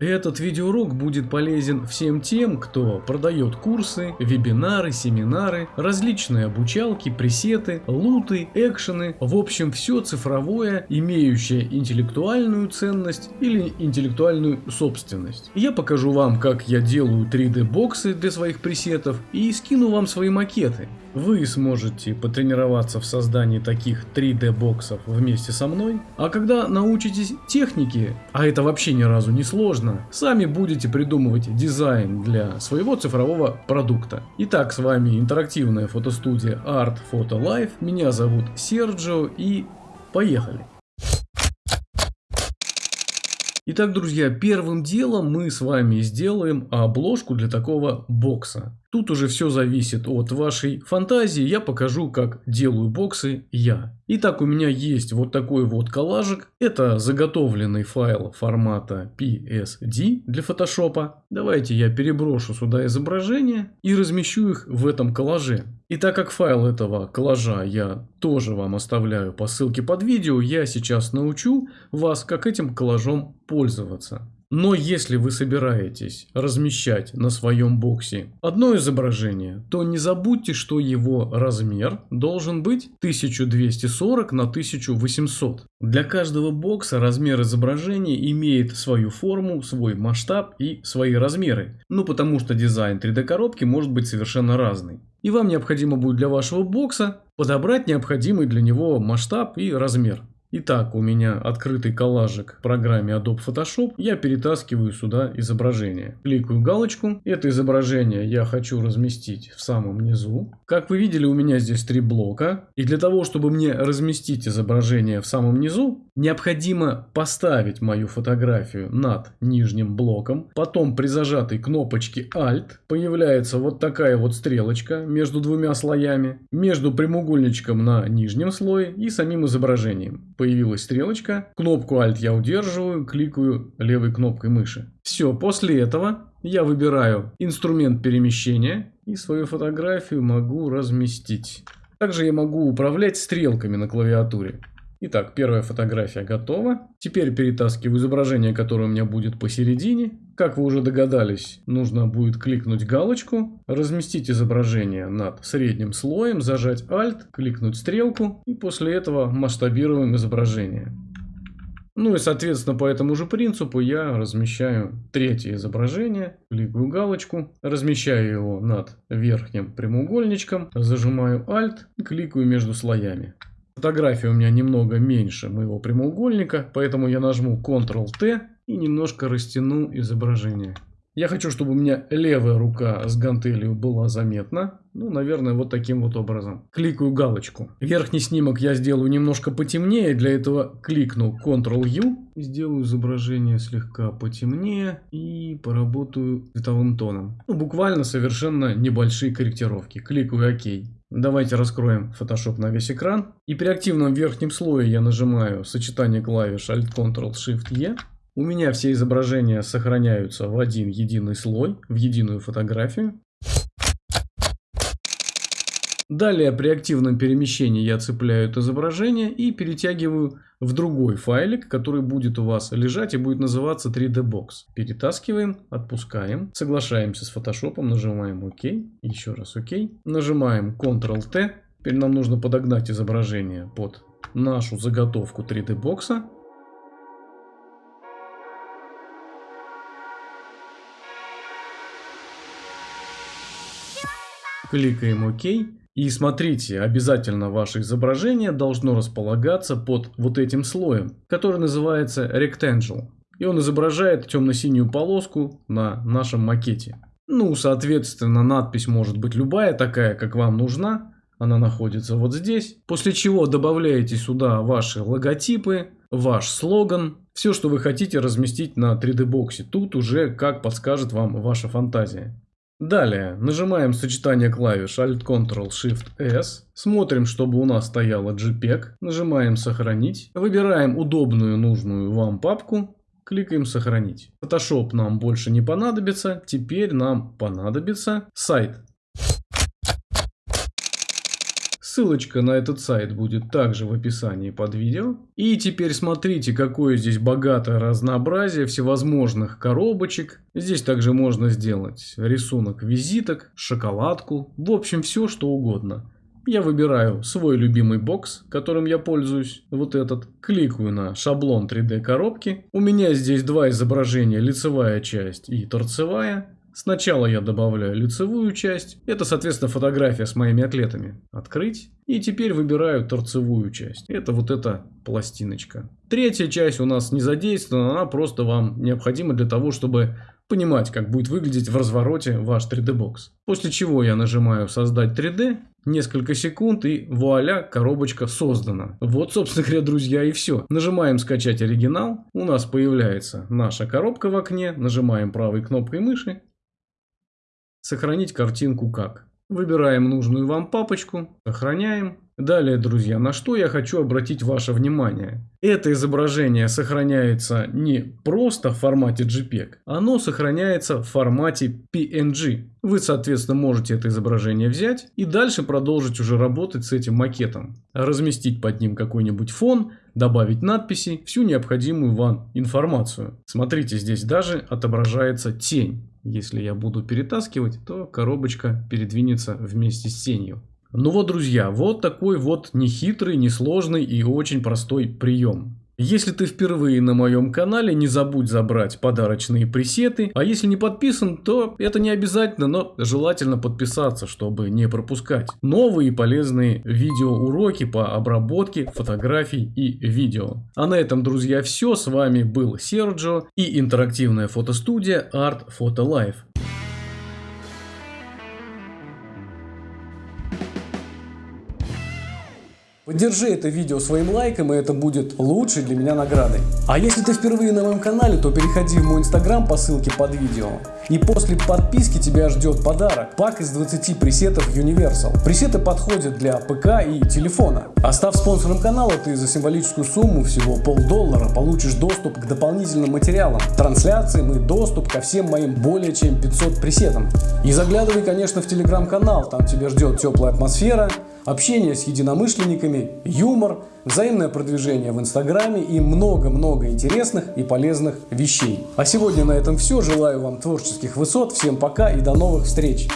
Этот видеоурок будет полезен всем тем, кто продает курсы, вебинары, семинары, различные обучалки, пресеты, луты, экшены, в общем все цифровое, имеющее интеллектуальную ценность или интеллектуальную собственность. Я покажу вам, как я делаю 3D боксы для своих пресетов и скину вам свои макеты. Вы сможете потренироваться в создании таких 3D боксов вместе со мной, а когда научитесь технике, а это вообще ни разу не сложно, сами будете придумывать дизайн для своего цифрового продукта. Итак, с вами интерактивная фотостудия Art Photo Life, меня зовут Серджио и поехали! Итак, друзья, первым делом мы с вами сделаем обложку для такого бокса. Тут уже все зависит от вашей фантазии. Я покажу, как делаю боксы я. Итак, у меня есть вот такой вот коллажик. Это заготовленный файл формата PSD для фотошопа. Давайте я переброшу сюда изображения и размещу их в этом коллаже. И так как файл этого коллажа я тоже вам оставляю по ссылке под видео, я сейчас научу вас, как этим коллажом пользоваться. Но если вы собираетесь размещать на своем боксе одно изображение, то не забудьте, что его размер должен быть 1240 на 1800. Для каждого бокса размер изображения имеет свою форму, свой масштаб и свои размеры. Ну потому что дизайн 3D коробки может быть совершенно разный. И вам необходимо будет для вашего бокса подобрать необходимый для него масштаб и размер. Итак, у меня открытый коллажик в программе Adobe Photoshop. Я перетаскиваю сюда изображение. Кликаю галочку. Это изображение я хочу разместить в самом низу. Как вы видели, у меня здесь три блока. И для того, чтобы мне разместить изображение в самом низу, необходимо поставить мою фотографию над нижним блоком. Потом при зажатой кнопочке Alt появляется вот такая вот стрелочка между двумя слоями. Между прямоугольничком на нижнем слое и самим изображением появилась стрелочка. Кнопку Alt я удерживаю, кликаю левой кнопкой мыши. Все, после этого я выбираю инструмент перемещения и свою фотографию могу разместить. Также я могу управлять стрелками на клавиатуре. Итак, первая фотография готова. Теперь перетаскиваю изображение, которое у меня будет посередине. Как вы уже догадались, нужно будет кликнуть галочку, разместить изображение над средним слоем, зажать Alt, кликнуть стрелку и после этого масштабируем изображение. Ну и соответственно по этому же принципу я размещаю третье изображение, кликаю галочку, размещаю его над верхним прямоугольничком, зажимаю Alt кликаю между слоями. Фотография у меня немного меньше моего прямоугольника, поэтому я нажму Ctrl-T и немножко растяну изображение. Я хочу, чтобы у меня левая рука с гантелью была заметна. Ну, наверное, вот таким вот образом. Кликаю галочку. Верхний снимок я сделаю немножко потемнее. Для этого кликну Ctrl-U. Сделаю изображение слегка потемнее. И поработаю цветовым тоном. Ну, буквально совершенно небольшие корректировки. Кликаю ОК. Давайте раскроем Photoshop на весь экран. И при активном верхнем слое я нажимаю сочетание клавиш Alt-Ctrl-Shift-E. У меня все изображения сохраняются в один единый слой, в единую фотографию. Далее при активном перемещении я цепляю это изображение и перетягиваю в другой файлик, который будет у вас лежать и будет называться 3D Box. Перетаскиваем, отпускаем, соглашаемся с Photoshop, нажимаем ОК, еще раз ОК, нажимаем Ctrl-T. Теперь нам нужно подогнать изображение под нашу заготовку 3D бокса. Кликаем ОК. И смотрите, обязательно ваше изображение должно располагаться под вот этим слоем, который называется Rectangle. И он изображает темно-синюю полоску на нашем макете. Ну, соответственно, надпись может быть любая такая, как вам нужна. Она находится вот здесь. После чего добавляете сюда ваши логотипы, ваш слоган, все, что вы хотите разместить на 3D боксе. Тут уже как подскажет вам ваша фантазия. Далее. Нажимаем сочетание клавиш Alt-Ctrl-Shift-S, смотрим, чтобы у нас стояло JPEG, нажимаем сохранить, выбираем удобную нужную вам папку, кликаем сохранить. Photoshop нам больше не понадобится, теперь нам понадобится сайт Ссылочка на этот сайт будет также в описании под видео. И теперь смотрите, какое здесь богатое разнообразие всевозможных коробочек. Здесь также можно сделать рисунок визиток, шоколадку, в общем все что угодно. Я выбираю свой любимый бокс, которым я пользуюсь, вот этот. Кликаю на шаблон 3D коробки. У меня здесь два изображения, лицевая часть и торцевая. Сначала я добавляю лицевую часть. Это, соответственно, фотография с моими атлетами. Открыть. И теперь выбираю торцевую часть. Это вот эта пластиночка. Третья часть у нас не задействована. Она просто вам необходима для того, чтобы понимать, как будет выглядеть в развороте ваш 3D бокс. После чего я нажимаю создать 3D. Несколько секунд и вуаля, коробочка создана. Вот, собственно говоря, друзья, и все. Нажимаем скачать оригинал. У нас появляется наша коробка в окне. Нажимаем правой кнопкой мыши Сохранить картинку как. Выбираем нужную вам папочку, сохраняем. Далее, друзья, на что я хочу обратить ваше внимание. Это изображение сохраняется не просто в формате JPEG, оно сохраняется в формате PNG. Вы, соответственно, можете это изображение взять и дальше продолжить уже работать с этим макетом. Разместить под ним какой-нибудь фон, добавить надписи, всю необходимую вам информацию. Смотрите, здесь даже отображается тень. Если я буду перетаскивать, то коробочка передвинется вместе с тенью. Ну вот, друзья, вот такой вот нехитрый, несложный и очень простой прием. Если ты впервые на моем канале, не забудь забрать подарочные пресеты. А если не подписан, то это не обязательно, но желательно подписаться, чтобы не пропускать новые полезные видеоуроки по обработке фотографий и видео. А на этом, друзья, все. С вами был Серджо и интерактивная фотостудия Art Photo Life. Поддержи это видео своим лайком, и это будет лучшей для меня наградой. А если ты впервые на моем канале, то переходи в мой инстаграм по ссылке под видео. И после подписки тебя ждет подарок. Пак из 20 пресетов Universal. Пресеты подходят для ПК и телефона. А став спонсором канала, ты за символическую сумму всего полдоллара получишь доступ к дополнительным материалам, трансляциям и доступ ко всем моим более чем 500 пресетам. И заглядывай, конечно, в телеграм-канал, там тебя ждет теплая атмосфера, общение с единомышленниками, юмор, взаимное продвижение в Инстаграме и много-много интересных и полезных вещей. А сегодня на этом все. Желаю вам творческих высот. Всем пока и до новых встреч!